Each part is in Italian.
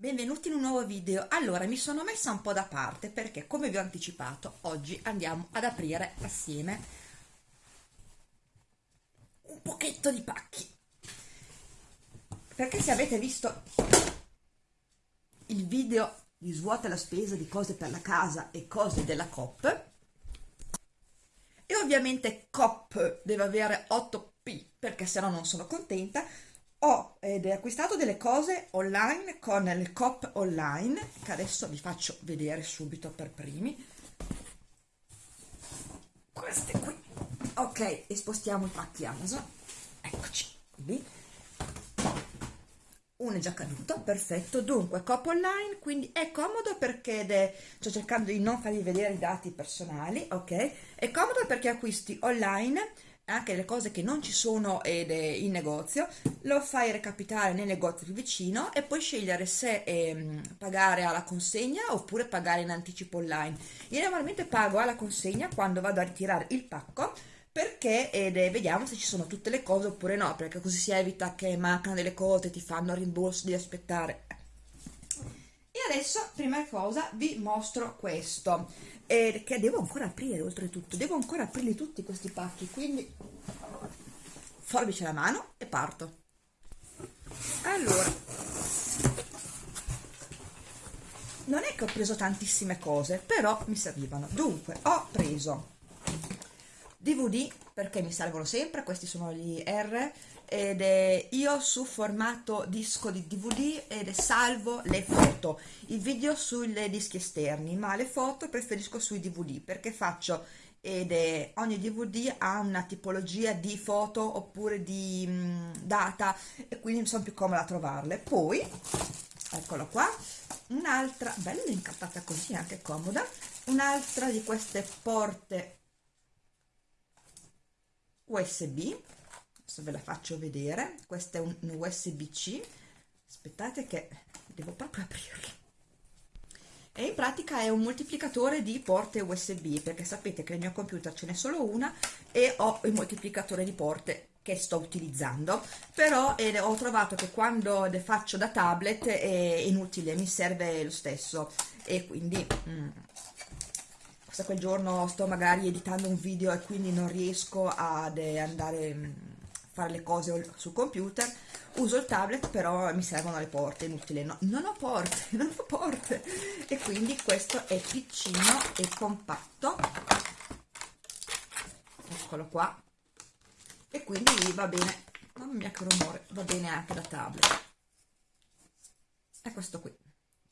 Benvenuti in un nuovo video. Allora, mi sono messa un po' da parte perché, come vi ho anticipato, oggi andiamo ad aprire assieme un pochetto di pacchi. Perché se avete visto il video di svuota la spesa di cose per la casa e cose della COP, e ovviamente COP deve avere 8P perché se no non sono contenta, ho ed acquistato delle cose online con il Coop online che adesso vi faccio vedere subito per primi. Queste qui. Ok e spostiamo i pacchi Amazon. Eccoci qui. Uno è già caduto perfetto. Dunque Coop online quindi è comodo perché sto cercando di non farvi vedere i dati personali ok? È comodo perché acquisti online anche le cose che non ci sono ed in negozio, lo fai recapitare nel negozio più vicino e puoi scegliere se eh, pagare alla consegna oppure pagare in anticipo online. Io normalmente pago alla consegna quando vado a ritirare il pacco perché ed, eh, vediamo se ci sono tutte le cose oppure no, perché così si evita che mancano delle cose, ti fanno rimborso di aspettare. E adesso, prima cosa, vi mostro questo eh, che devo ancora aprire oltretutto. Devo ancora aprirli tutti questi pacchi quindi forbice la mano e parto. Allora. Non è che ho preso tantissime cose però mi servivano. Dunque ho preso DVD perché mi servono sempre questi sono gli R ed è io su formato disco di DVD ed salvo le foto, i video sui dischi esterni, ma le foto preferisco sui DVD perché faccio ed è, ogni DVD ha una tipologia di foto oppure di mh, data e quindi mi sono più comoda a trovarle. Poi, eccolo qua, un'altra, bella incartata così, anche comoda, un'altra di queste porte USB adesso ve la faccio vedere. Questo è un, USB-C aspettate che devo proprio aprirlo. E in pratica è un moltiplicatore di porte USB perché sapete che nel mio computer ce n'è solo una e ho il moltiplicatore di porte che sto utilizzando. Però eh, ho trovato che quando le faccio da tablet è inutile mi serve lo stesso. E quindi mm, quel giorno sto magari editando un video e quindi non riesco ad eh, andare mm, fare le cose sul computer uso il tablet però mi servono le porte inutile. No, non ho porte non ho porte. E quindi questo è piccino e compatto. Eccolo qua. E quindi va bene. Mamma mia che rumore. Va bene anche da tablet. È questo qui.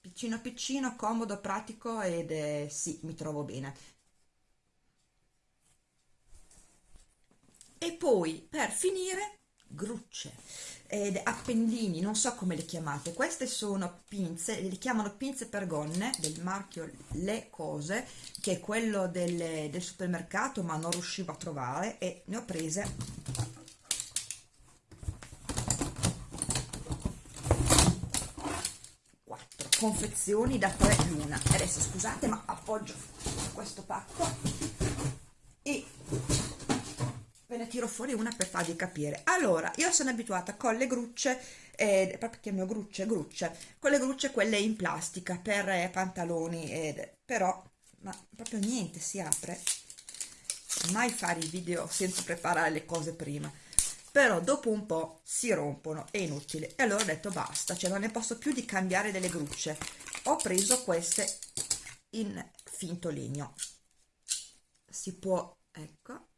Piccino piccino comodo pratico ed è, sì mi trovo bene e poi per finire grucce. Ed appendini non so come le chiamate. Queste sono pinze le chiamano pinze per gonne del marchio le cose che è quello del, del supermercato ma non riuscivo a trovare e ne ho prese quattro. Confezioni da 3 l'una. Adesso scusate ma appoggio questo pacco ve ne tiro fuori una per farvi capire. Allora io sono abituata con le grucce eh, proprio chiamo grucce grucce con le grucce quelle in plastica per eh, pantaloni eh, però ma proprio niente si apre. Mai fare i video senza preparare le cose prima. Però dopo un po' si rompono è inutile. E allora ho detto basta cioè non ne posso più di cambiare delle grucce. Ho preso queste in finto legno. Si può ecco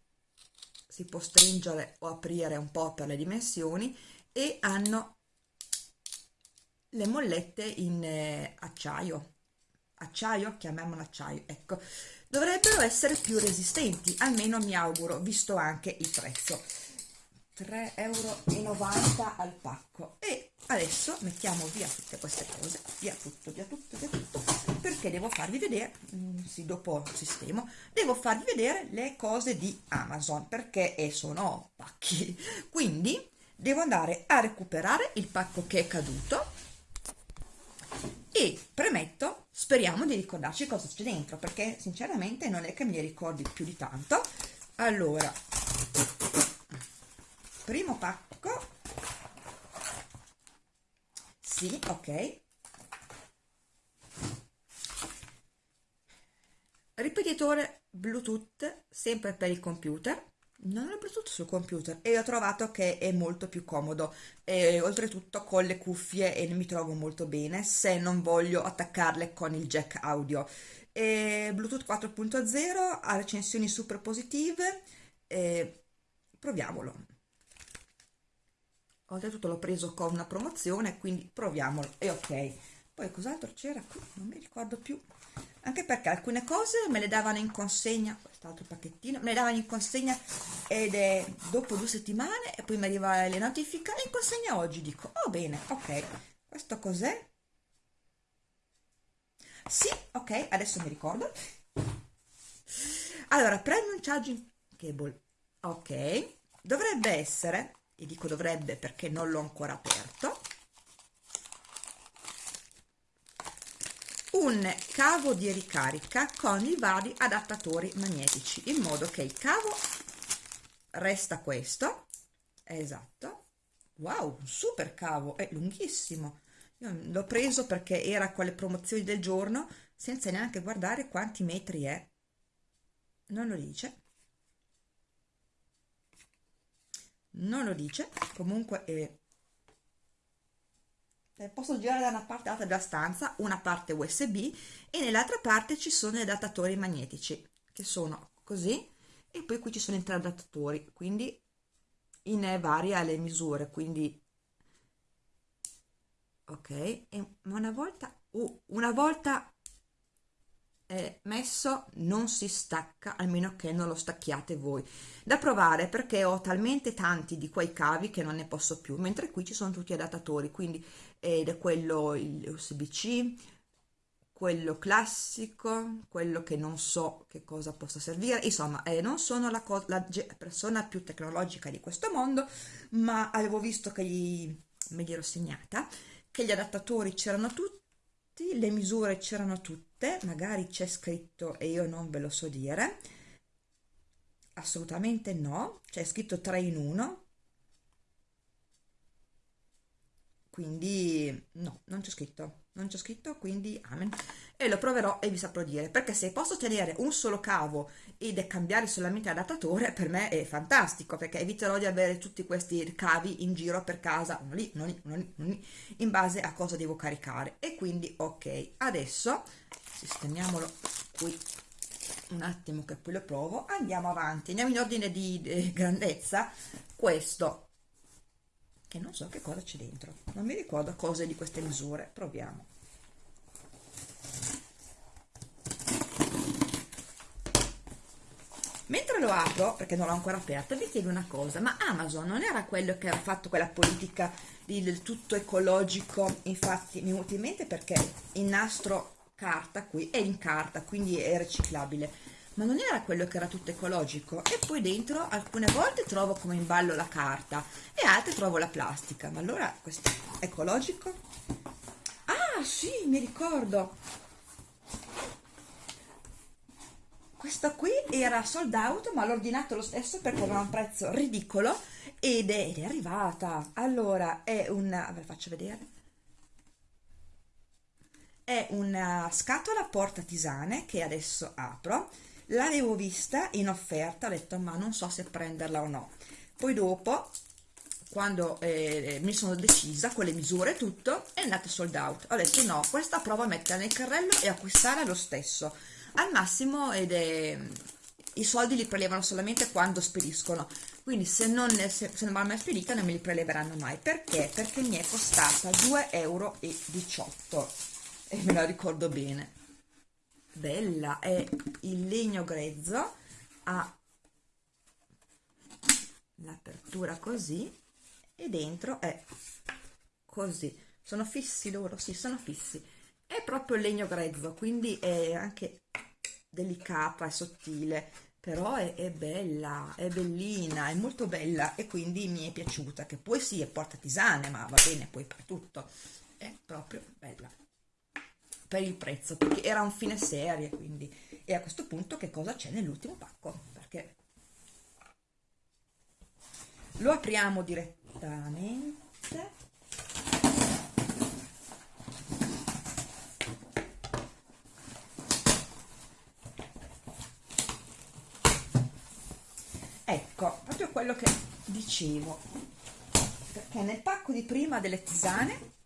si può stringere o aprire un po' per le dimensioni e hanno le mollette in eh, acciaio. Acciaio, chiamiamolo acciaio ecco, dovrebbero essere più resistenti almeno mi auguro, visto anche il prezzo 3,90 euro al pacco. E adesso mettiamo via tutte queste cose via tutto, via tutto, via tutto perché devo farvi vedere mm, sì, dopo sistemo devo farvi vedere le cose di Amazon perché sono pacchi. Quindi devo andare a recuperare il pacco che è caduto e premetto speriamo di ricordarci cosa c'è dentro perché sinceramente non è che mi ricordi più di tanto. Allora primo pacco. Sì ok. Ripetitore bluetooth sempre per il computer. Non ho Bluetooth sul computer e ho trovato che è molto più comodo. E oltretutto con le cuffie e mi trovo molto bene se non voglio attaccarle con il jack audio. E Bluetooth 4.0 ha recensioni super positive proviamolo oltretutto l'ho preso con una promozione quindi proviamolo. E ok. Poi cos'altro c'era qui? Non mi ricordo più. Anche perché alcune cose me le davano in consegna quest'altro pacchettino me le davano in consegna ed è dopo due settimane e poi mi arriva le notifiche. In consegna oggi dico. Oh bene ok. Questo cos'è? Sì ok adesso mi ricordo. Allora charging cable. Ok. Dovrebbe essere e dico dovrebbe perché non l'ho ancora aperto. Un cavo di ricarica con i vari adattatori magnetici in modo che il cavo resta questo. Esatto. Wow un super cavo è lunghissimo. L'ho preso perché era con le promozioni del giorno senza neanche guardare quanti metri è. Non lo dice non lo dice comunque è eh, posso girare da una parte all'altra della stanza una parte usb e nell'altra parte ci sono gli adattatori magnetici che sono così e poi qui ci sono i tre adattatori quindi in varie le misure quindi ok e una volta uh, una volta è messo non si stacca almeno che non lo stacchiate voi. Da provare perché ho talmente tanti di quei cavi che non ne posso più mentre qui ci sono tutti adattatori quindi ed è quello USB-C quello classico quello che non so che cosa possa servire. Insomma eh, non sono la, la, persona più tecnologica di questo mondo ma avevo visto che gli, me li ero segnata che gli adattatori c'erano tutti le misure c'erano tutte magari c'è scritto e io non ve lo so dire assolutamente no c'è scritto 3 in 1 quindi no non c'è scritto non c'è scritto quindi amen. E lo proverò e vi saprò dire perché se posso tenere un solo cavo ed cambiare solamente adattatore per me è fantastico perché eviterò di avere tutti questi cavi in giro per casa uno lì, uno lì, uno lì, uno lì in base a cosa devo caricare. E quindi ok adesso sistemiamolo qui un attimo che poi lo provo. Andiamo avanti andiamo in ordine di, di grandezza. Questo che non so che cosa c'è dentro. Non mi ricordo cose di queste misure. Proviamo. Mentre lo apro perché non l'ho ancora aperto vi chiedo una cosa. Ma Amazon non era quello che ha fatto quella politica del tutto ecologico infatti mi è venuto in mente perché il nastro carta qui è in carta quindi è riciclabile ma non era quello che era tutto ecologico? E poi dentro alcune volte trovo come in ballo la carta e altre trovo la plastica. Ma allora questo è ecologico? ah sì mi ricordo. Questa qui era sold out ma l'ho ordinato lo stesso perché aveva un prezzo ridicolo ed è, ed è arrivata. Allora è una ve la faccio vedere. È una scatola porta tisane che adesso apro l'avevo vista in offerta ho detto ma non so se prenderla o no poi dopo quando eh, mi sono decisa con le misure e tutto è andata sold out. Ho detto no questa provo a metterla nel carrello e acquistare lo stesso al massimo ed è i soldi li prelevano solamente quando spediscono. Quindi se non, se, se non vanno mai spedita non me li preleveranno mai. Perché? perché mi è costata 2,18 euro e me la ricordo bene bella è il legno grezzo ha l'apertura così e dentro è così. Sono fissi loro sì sono fissi. È proprio il legno grezzo quindi è anche delicata è sottile però è, è, bella è bellina è molto bella e quindi mi è piaciuta che poi sì è porta tisane ma va bene poi per tutto. È proprio bella per il prezzo, perché era un fine serie, quindi. E a questo punto che cosa c'è nell'ultimo pacco? Perché lo apriamo direttamente. Ecco, proprio quello che dicevo, perché nel pacco di prima delle tisane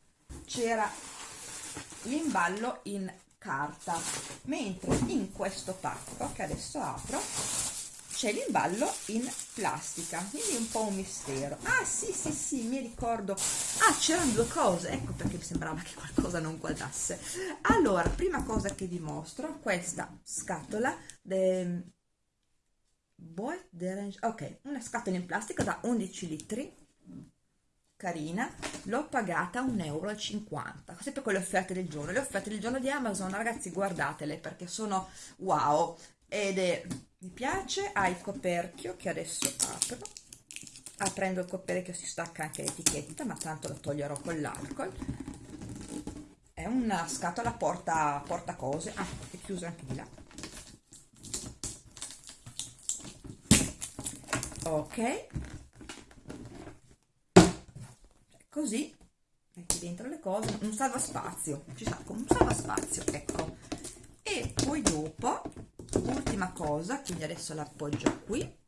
c'era l'imballo in carta. Mentre in questo pacco che adesso apro c'è l'imballo in plastica. Quindi un po' un mistero. Ah sì sì sì mi ricordo. Ah c'erano due cose. Ecco perché mi sembrava che qualcosa non quadrasse. Allora prima cosa che vi mostro questa scatola de... ok una scatola in plastica da 11 litri carina l'ho pagata 1,50 euro sempre con le offerte del giorno. Le offerte del giorno di Amazon ragazzi guardatele perché sono wow. Ed è mi piace ha il coperchio che adesso apro. Aprendo il coperchio si stacca anche l'etichetta ma tanto la toglierò con l'alcol. È una scatola porta, porta cose. Ah è chiusa anche di là. Ok così metti dentro le cose un salva spazio ci sa come un salva spazio ecco. E poi dopo ultima cosa quindi adesso l'appoggio qui.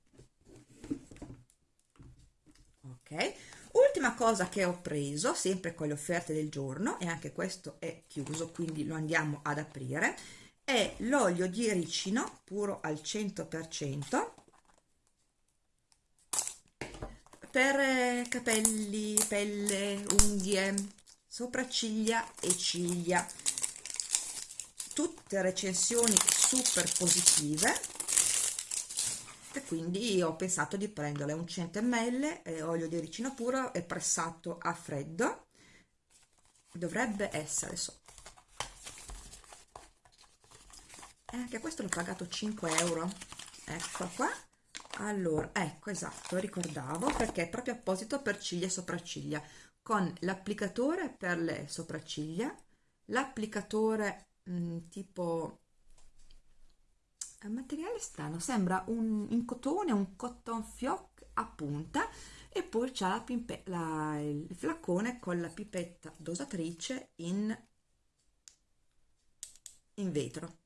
Ok. Ultima cosa che ho preso sempre con le offerte del giorno e anche questo è chiuso quindi lo andiamo ad aprire è l'olio di ricino puro al 100% per eh, capelli, pelle, unghie, sopracciglia e ciglia. Tutte recensioni super positive e quindi ho pensato di prendere un 100 ml eh, olio di ricino puro e pressato a freddo. Dovrebbe essere so. E anche questo l'ho pagato 5 euro. Ecco qua allora ecco esatto ricordavo perché è proprio apposito per ciglia e sopracciglia. Con l'applicatore per le sopracciglia l'applicatore mm, tipo è un materiale strano sembra un in cotone un cotton fioc a punta e poi c'è la, la, il flacone con la pipetta dosatrice in in vetro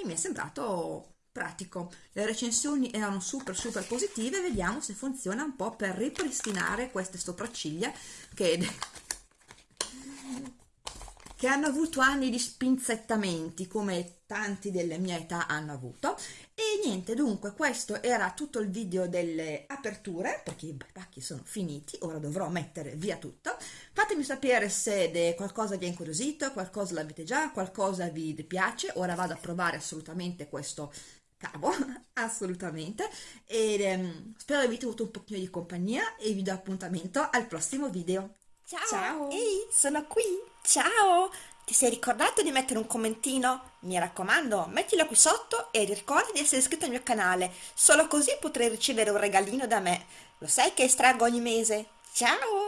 e mi è sembrato pratico. Le recensioni erano super super positive, vediamo se funziona un po' per ripristinare queste sopracciglia che che hanno avuto anni di spinzettamenti come tanti della mia età hanno avuto. E niente dunque questo era tutto il video delle aperture perché i pacchi sono finiti ora dovrò mettere via tutto. Fatemi sapere se qualcosa vi ha incuriosito qualcosa l'avete già qualcosa vi piace. Ora vado a provare assolutamente questo cavo assolutamente. E ehm, spero avete avuto un pochino di compagnia e vi do appuntamento al prossimo video ciao, ciao. ehi sono qui Ciao! Ti sei ricordato di mettere un commentino? Mi raccomando, mettilo qui sotto e ricorda di essere iscritto al mio canale, solo così potrai ricevere un regalino da me. Lo sai che estraggo ogni mese? Ciao!